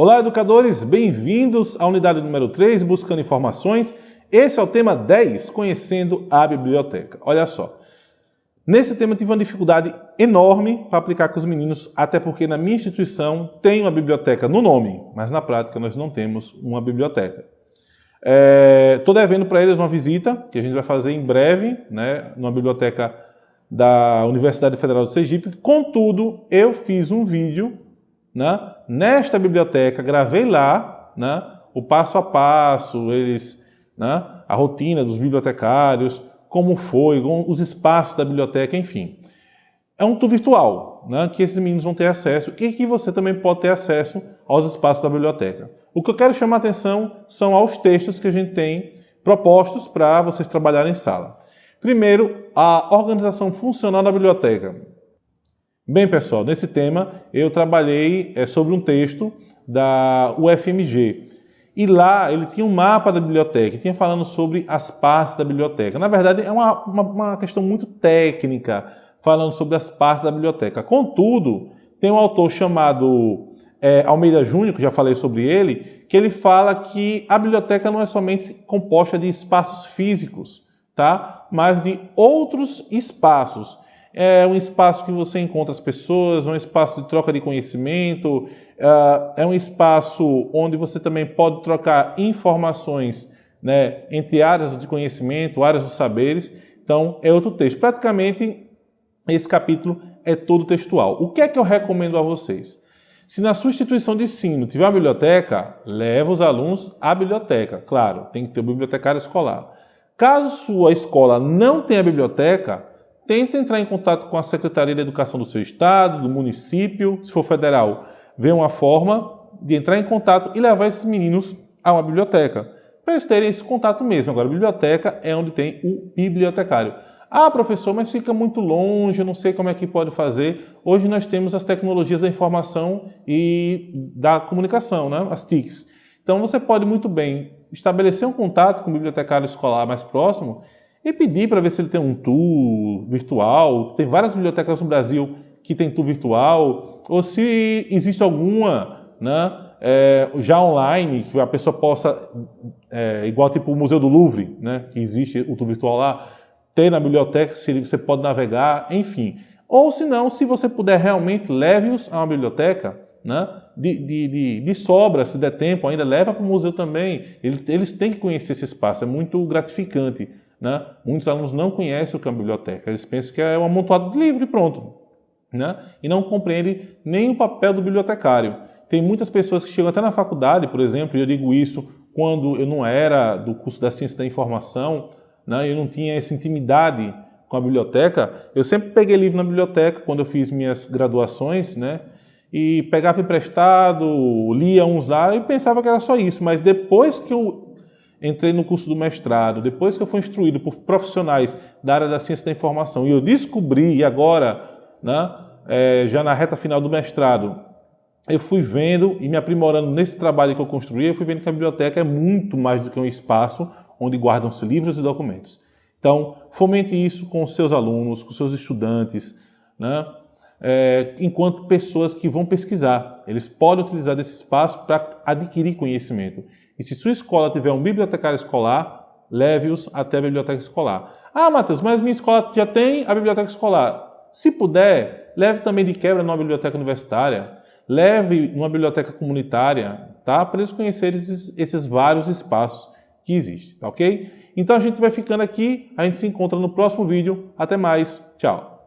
Olá, educadores! Bem-vindos à unidade número 3, Buscando Informações. Esse é o tema 10, Conhecendo a Biblioteca. Olha só, nesse tema tive uma dificuldade enorme para aplicar com os meninos, até porque na minha instituição tem uma biblioteca no nome, mas na prática nós não temos uma biblioteca. Estou é, devendo para eles uma visita, que a gente vai fazer em breve, né, numa biblioteca da Universidade Federal de Sergipe. Contudo, eu fiz um vídeo né, nesta biblioteca, gravei lá né, o passo a passo, eles, né, a rotina dos bibliotecários, como foi, os espaços da biblioteca, enfim. É um tour virtual, né, que esses meninos vão ter acesso e que você também pode ter acesso aos espaços da biblioteca. O que eu quero chamar a atenção são aos textos que a gente tem propostos para vocês trabalharem em sala. Primeiro, a organização funcional da biblioteca. Bem, pessoal, nesse tema eu trabalhei é, sobre um texto da UFMG. E lá ele tinha um mapa da biblioteca, tinha falando sobre as partes da biblioteca. Na verdade, é uma, uma, uma questão muito técnica, falando sobre as partes da biblioteca. Contudo, tem um autor chamado é, Almeida Júnior, que já falei sobre ele, que ele fala que a biblioteca não é somente composta de espaços físicos, tá? mas de outros espaços é um espaço que você encontra as pessoas, é um espaço de troca de conhecimento, é, é um espaço onde você também pode trocar informações né, entre áreas de conhecimento, áreas dos saberes. Então, é outro texto. Praticamente, esse capítulo é todo textual. O que é que eu recomendo a vocês? Se na sua instituição de ensino tiver uma biblioteca, leva os alunos à biblioteca. Claro, tem que ter um bibliotecário escolar. Caso sua escola não tenha biblioteca, tenta entrar em contato com a Secretaria de Educação do seu estado, do município, se for federal, vê uma forma de entrar em contato e levar esses meninos a uma biblioteca, para eles terem esse contato mesmo. Agora, a biblioteca é onde tem o bibliotecário. Ah, professor, mas fica muito longe, eu não sei como é que pode fazer. Hoje nós temos as tecnologias da informação e da comunicação, né? as TICs. Então você pode muito bem estabelecer um contato com o bibliotecário escolar mais próximo e pedir para ver se ele tem um tour virtual. Tem várias bibliotecas no Brasil que tem tour virtual, ou se existe alguma né, é, já online, que a pessoa possa, é, igual tipo o Museu do Louvre, né, que existe o tour virtual lá, ter na biblioteca, se você pode navegar, enfim. Ou se não, se você puder realmente, leve-os a uma biblioteca, né? de, de, de, de, sobra, se der tempo ainda, leva para o museu também. Eles têm que conhecer esse espaço, é muito gratificante. Né? Muitos alunos não conhecem o que uma biblioteca, eles pensam que é um amontoado de livro e pronto. Né? E não compreendem nem o papel do bibliotecário. Tem muitas pessoas que chegam até na faculdade, por exemplo, e eu digo isso quando eu não era do curso da Ciência da Informação, né? eu não tinha essa intimidade com a biblioteca, eu sempre peguei livro na biblioteca quando eu fiz minhas graduações, né? e pegava emprestado, lia uns lá e pensava que era só isso, mas depois que eu entrei no curso do mestrado, depois que eu fui instruído por profissionais da área da ciência da informação e eu descobri, e agora, né, é, já na reta final do mestrado, eu fui vendo e me aprimorando nesse trabalho que eu construí, eu fui vendo que a biblioteca é muito mais do que um espaço onde guardam-se livros e documentos. Então, fomente isso com os seus alunos, com os seus estudantes, né? É, enquanto pessoas que vão pesquisar. Eles podem utilizar desse espaço para adquirir conhecimento. E se sua escola tiver um bibliotecário escolar, leve-os até a biblioteca escolar. Ah, Matheus, mas minha escola já tem a biblioteca escolar. Se puder, leve também de quebra numa biblioteca universitária, leve numa biblioteca comunitária, tá? Para eles conhecerem esses, esses vários espaços que existem, tá ok? Então a gente vai ficando aqui, a gente se encontra no próximo vídeo. Até mais, tchau!